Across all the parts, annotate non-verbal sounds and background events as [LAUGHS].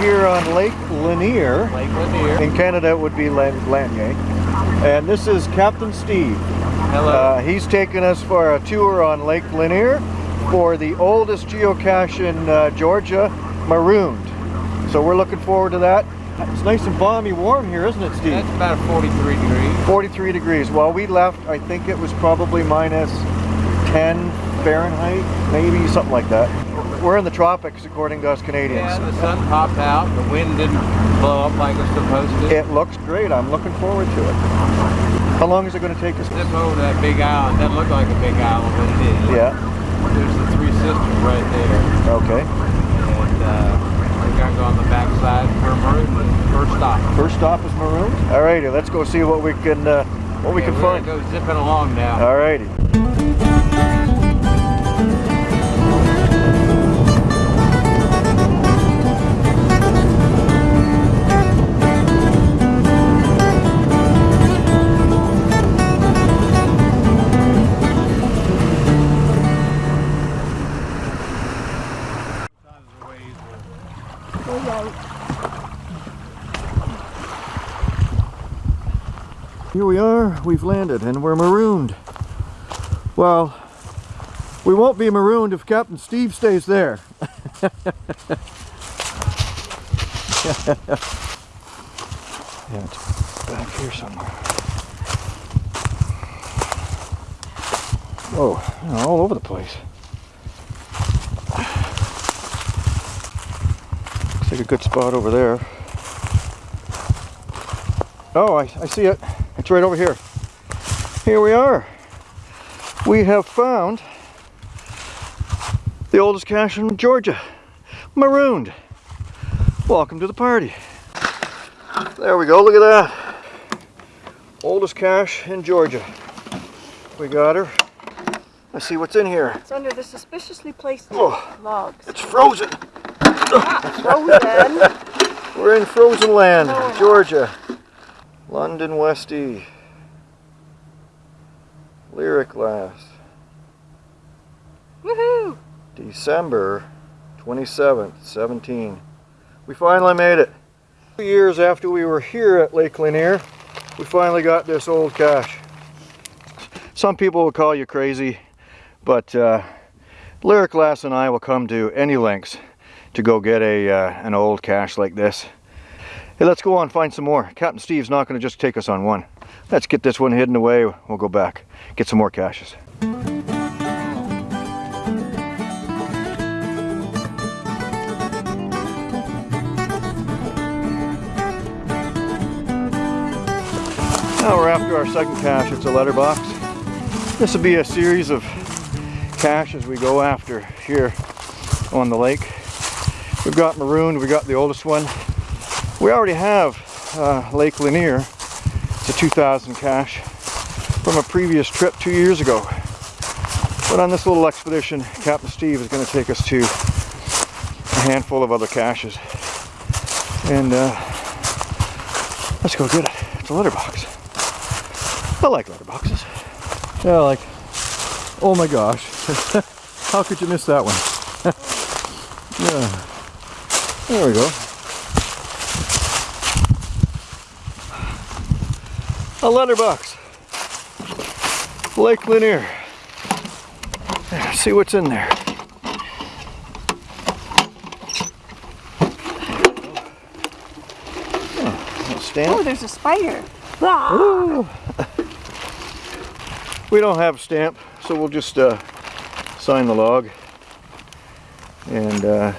here on Lake Lanier. Lake Lanier. In Canada it would be Lanier. And this is Captain Steve. Hello. Uh, he's taking us for a tour on Lake Lanier for the oldest geocache in uh, Georgia, Marooned. So we're looking forward to that. It's nice and balmy warm here, isn't it, Steve? That's about 43 degrees. 43 degrees. While we left, I think it was probably minus 10 Fahrenheit, maybe something like that. We're in the tropics, according to us Canadians. Yeah, the sun popped out. The wind didn't blow up like it's supposed to. It looks great. I'm looking forward to it. How long is it going to take us? Zip over that big island. That looked like a big island, but it is. Yeah. There's the Three Sisters right there. Okay. And uh, we're going to go on the backside for Maroon. First stop. First stop is Maroon. Alrighty, let's go see what we can uh, what we Yeah, can we're find. go zipping along now. Alrighty. Here we are, we've landed and we're marooned. Well, we won't be marooned if Captain Steve stays there. [LAUGHS] yeah, it's back here somewhere. Oh, all over the place. Looks like a good spot over there. Oh, I, I see it. It's right over here. Here we are. We have found the oldest cache in Georgia. Marooned. Welcome to the party. There we go, look at that. Oldest cache in Georgia. We got her. Let's see what's in here. It's under the suspiciously placed Oh. logs. It's frozen. Frozen. [LAUGHS] We're in frozen land, No. Georgia. London Westie. Lyrical Lass. Woohoo! December 27th, 17. We finally made it. Two years after we were here at Lake Lanier, we finally got this old cache. Some people will call you crazy, but uh, Lyrical Lass and I will come to any lengths to go get a uh, an old cache like this. Hey, let's go on find some more. Captain Steve's not going to just take us on one. Let's get this one hidden away. We'll go back, get some more caches. Now we're after our second cache. It's a letterbox. This will be a series of caches we go after here on the lake. We've got Marooned, we got the oldest one. We already have uh, Lake Lanier. It's a 2000 cache from a previous trip two years ago. But on this little expedition, Captain Steve is going to take us to a handful of other caches. And uh, let's go get it. It's a letterbox. I like letterboxes. Yeah, like, oh my gosh. [LAUGHS] How could you miss that one? [LAUGHS] yeah. There we go. A letterbox. Lake Lanier. See what's in there. Oh, stamp. Oh, there's a spider. Ah! We don't have a stamp, so we'll just uh, sign the log. And uh,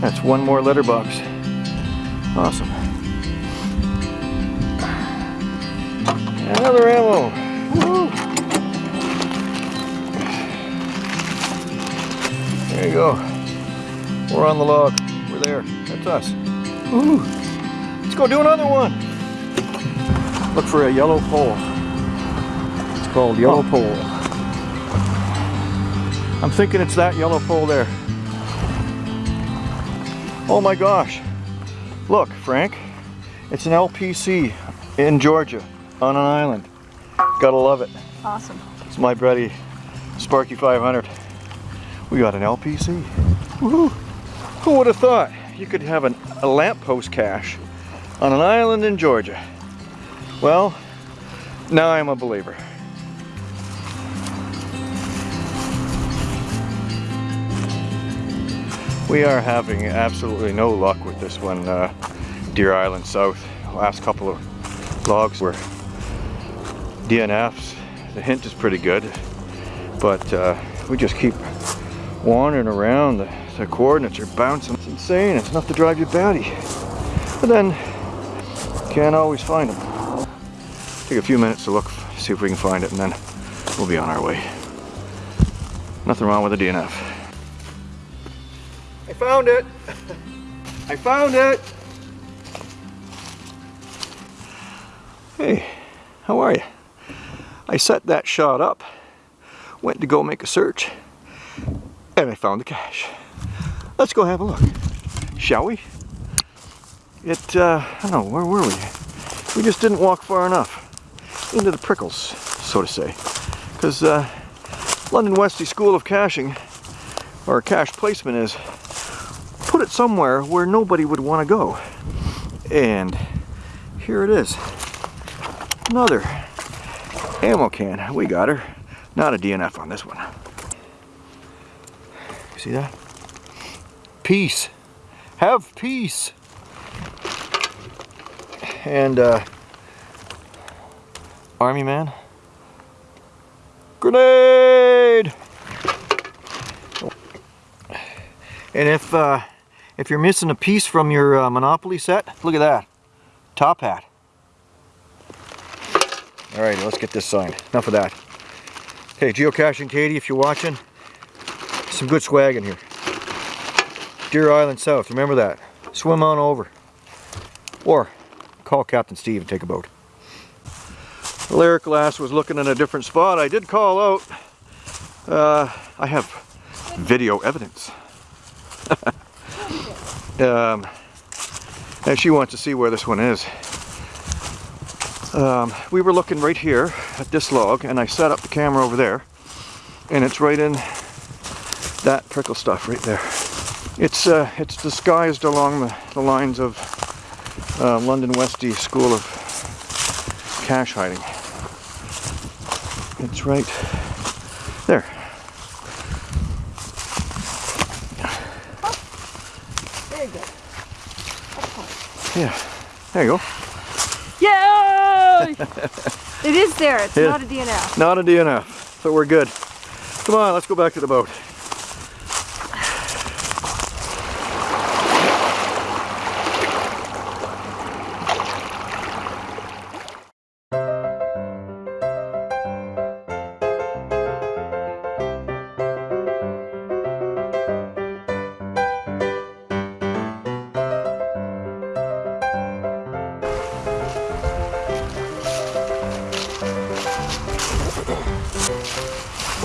that's one more letterbox. Awesome. We're on the log. We're there. That's us. Woo. Let's go do another one. Look for a yellow pole. It's called yellow oh. pole. I'm thinking it's that yellow pole there. Oh my gosh. Look, Frank. It's an LPC in Georgia on an island. Gotta love it. Awesome. It's my buddy Sparky 500. We got an LPC. Woohoo! Who would have thought? you could have an, a lamppost cache on an island in Georgia. Well, now I'm a believer. We are having absolutely no luck with this one, uh, Deer Island South. Last couple of logs were DNFs. The hint is pretty good, but uh, we just keep wandering around. The, the coordinates are bouncing. It's insane. It's enough to drive you batty. But then, can't always find them. Take a few minutes to look, see if we can find it, and then we'll be on our way. Nothing wrong with a DNF. I found it! [LAUGHS] I found it! Hey, how are you? I set that shot up, went to go make a search, and I found the cache. Let's go have a look, shall we? It, uh, I don't know, where were we? We just didn't walk far enough into the prickles, so to say. Because uh, London Westie School of Caching, or cache placement is, put it somewhere where nobody would want to go. And here it is. Another ammo can. We got her. Not a DNF on this one. See that? Peace. Have peace. And uh, Army man. Grenade! And if uh, if you're missing a piece from your uh, Monopoly set, look at that. Top hat. Alright, let's get this signed. Enough of that. Hey, Geocaching Katie, if you're watching, some good swag in here. Deer Island South, remember that. Swim on over. Or call Captain Steve and take a boat. Lyrical Lass was looking in a different spot. I did call out. Uh, I have video evidence. [LAUGHS] um, and she wants to see where this one is. Um, we were looking right here at this log and I set up the camera over there and it's right in that prickle stuff right there. It's uh, it's disguised along the, the lines of uh, London Westie School of Cache Hiding. It's right there. Very good. Yeah, there you go. Yay! [LAUGHS] it is there. It's not a DNF. Not a DNF, so we're good. Come on, let's go back to the boat.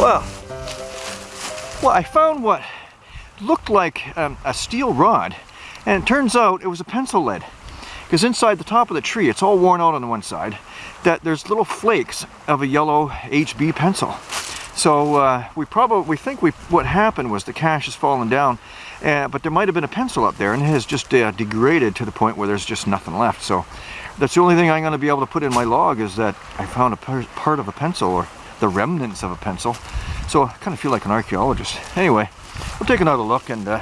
Well, well, I found what looked like um, a steel rod, and it turns out it was a pencil lead. Because inside the top of the tree, it's all worn out on the one side, that there's little flakes of a yellow HB pencil. So uh, we probably we think we what happened was the cache has fallen down, uh, but there might have been a pencil up there, and it has just uh, degraded to the point where there's just nothing left. So that's the only thing I'm going to be able to put in my log is that I found a par- part of a pencil or the remnants of a pencil. So I kind of feel like an archaeologist. Anyway, we'll take another look and uh,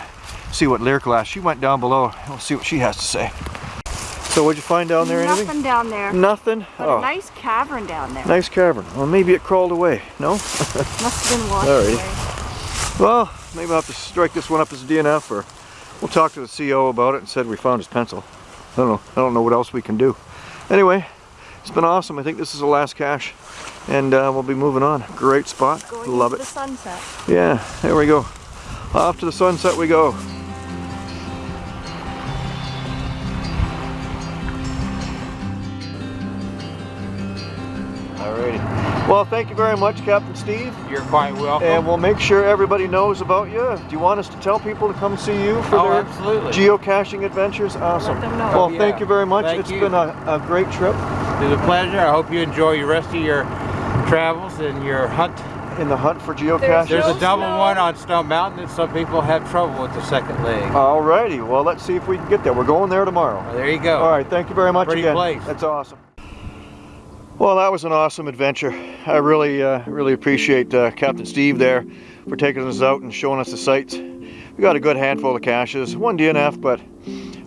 see what Lyrical Lass. She went down below. We'll see what she has to say. So what'd you find down there? Nothing Anything? down there. Nothing? But Oh, a nice cavern down there. nice cavern. Well, maybe it crawled away. No? [LAUGHS] Must have been washed Alrighty. away. Well, maybe I'll have to strike this one up as a DNF or we'll talk to the CO about it and said we found his pencil. I don't know. I don't know what else we can do. Anyway, it's been awesome. I think this is the last cache and uh, we'll be moving on. Great spot. Going Love it. the sunset. Yeah, there we go. Off to the sunset we go. Alrighty. Well, thank you very much, Captain Steve. You're quite welcome. And we'll make sure everybody knows about you. Do you want us to tell people to come see you for oh, their absolutely. geocaching adventures? Awesome. Let them know. Well, Oh, thank you very much. Thank It's you. been a, a great trip. It was a pleasure. I hope you enjoy the rest of your travels and your hunt in the hunt for geocaches? There's No a double snow. one on Stone Mountain and some people have trouble with the second leg. Alrighty, well let's see if we can get there. We're going there tomorrow. Well, there you go. All right, thank you very much Pretty again. place. That's awesome. Well, that was an awesome adventure. I really, uh, really appreciate uh, Captain Steve there for taking us out and showing us the sights. We got a good handful of caches, one DNF, but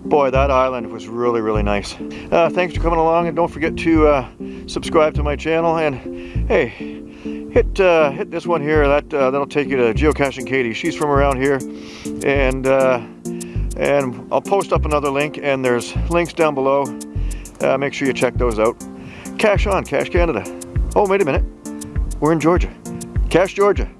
boy, that island was really, really nice. Uh, thanks for coming along, and don't forget to uh, subscribe to my channel. And hey, hit uh, hit this one here. That uh, that'll take you to Geocaching Katie. She's from around here, and uh, and I'll post up another link. And there's links down below. Uh, make sure you check those out. Cache on, Cache Canada. Oh, wait a minute. We're in Georgia. Cache Georgia.